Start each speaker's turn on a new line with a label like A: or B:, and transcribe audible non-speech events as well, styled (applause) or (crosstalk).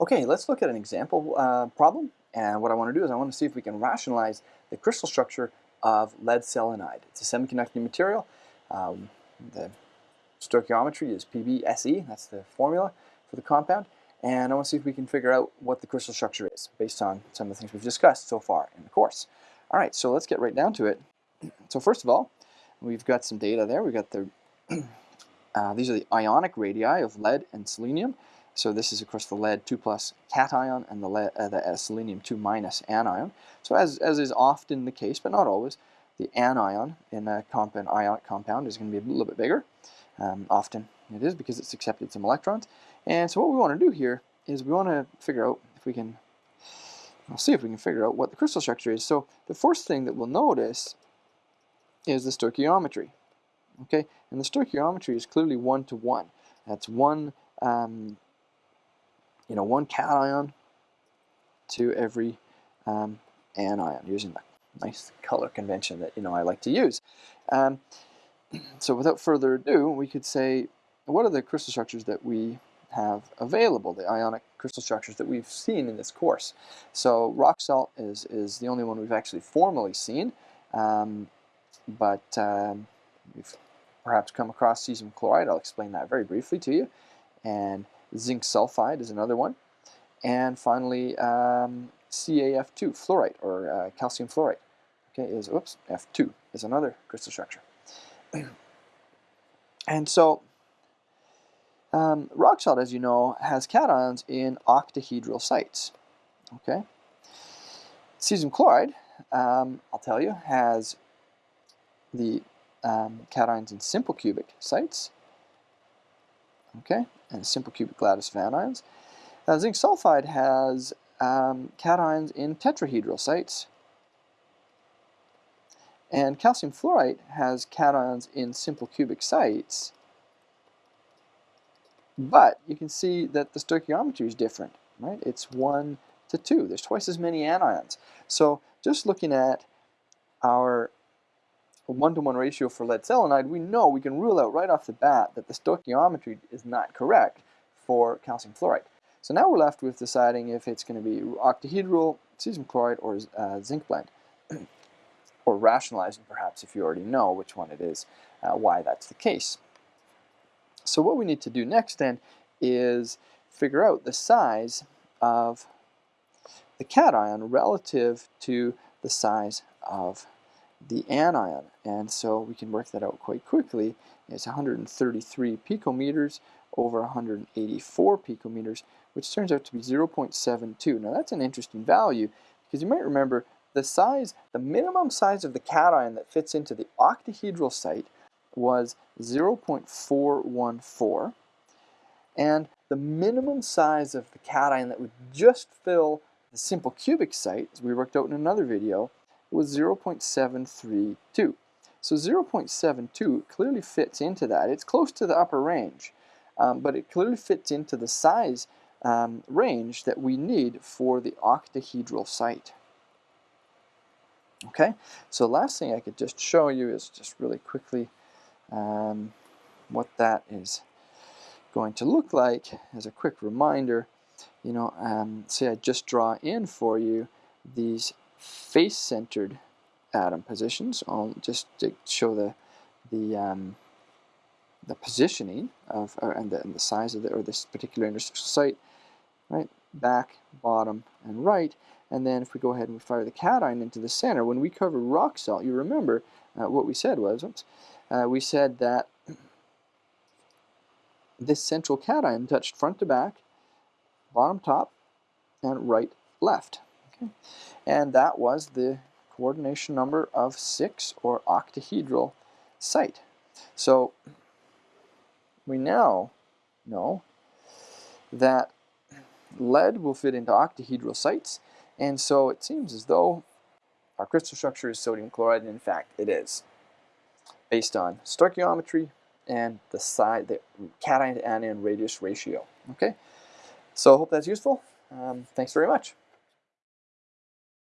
A: Okay, let's look at an example uh, problem. And what I want to do is I want to see if we can rationalize the crystal structure of lead selenide. It's a semiconducting material. Um, the stoichiometry is PbSe, that's the formula for the compound. And I want to see if we can figure out what the crystal structure is based on some of the things we've discussed so far in the course. All right, so let's get right down to it. So first of all, we've got some data there. We've got the, (clears throat) uh, these are the ionic radii of lead and selenium. So this is, of course, the lead 2 plus cation and the, lead, uh, the uh, selenium 2 minus anion. So as, as is often the case, but not always, the anion in a compound, ionic compound is going to be a little bit bigger. Um, often it is because it's accepted some electrons. And so what we want to do here is we want to figure out if we can, I'll see if we can figure out what the crystal structure is. So the first thing that we'll notice is the stoichiometry. Okay, and the stoichiometry is clearly one to one. That's one um, you know, one cation to every um, anion, using the nice color convention that, you know, I like to use. Um, (clears throat) so without further ado, we could say, what are the crystal structures that we have available, the ionic crystal structures that we've seen in this course. So rock salt is, is the only one we've actually formally seen, um, but um, we've perhaps come across cesium chloride. I'll explain that very briefly to you. And Zinc sulfide is another one. And finally, um, CaF2, fluorite, or uh, calcium fluorite, okay, is, oops, F2 is another crystal structure. (clears throat) and so, um, rock salt, as you know, has cations in octahedral sites, okay? Cesium chloride, um, I'll tell you, has the um, cations in simple cubic sites, okay? and simple cubic lattice of anions. Uh, zinc sulfide has um, cations in tetrahedral sites, and calcium fluorite has cations in simple cubic sites, but you can see that the stoichiometry is different, right? It's 1 to 2. There's twice as many anions. So just looking at our one-to-one -one ratio for lead selenide, we know we can rule out right off the bat that the stoichiometry is not correct for calcium fluoride. So now we're left with deciding if it's going to be octahedral, cesium chloride, or uh, zinc blende. (clears throat) or rationalizing perhaps if you already know which one it is, uh, why that's the case. So what we need to do next then is figure out the size of the cation relative to the size of the anion. And so we can work that out quite quickly. It's 133 picometers over 184 picometers, which turns out to be 0.72. Now that's an interesting value because you might remember the size, the minimum size of the cation that fits into the octahedral site was 0.414 and the minimum size of the cation that would just fill the simple cubic site, as we worked out in another video, was 0.732. So 0.72 clearly fits into that. It's close to the upper range, um, but it clearly fits into the size um, range that we need for the octahedral site. Okay, so last thing I could just show you is just really quickly um, what that is going to look like as a quick reminder. You know, um, say I just draw in for you these face-centered atom positions. I'll just to show the the um, the positioning of uh, and, the, and the size of the or this particular interstitial site, right? Back, bottom, and right. And then if we go ahead and we fire the cation into the center, when we cover rock salt, you remember uh, what we said was, oops, uh, we said that this central cation touched front to back, bottom top, and right left. And that was the coordination number of 6 or octahedral site. So we now know that lead will fit into octahedral sites and so it seems as though our crystal structure is sodium chloride and in fact it is based on stoichiometry and the side the cation to anion radius ratio okay? So I hope that's useful. Um, thanks very much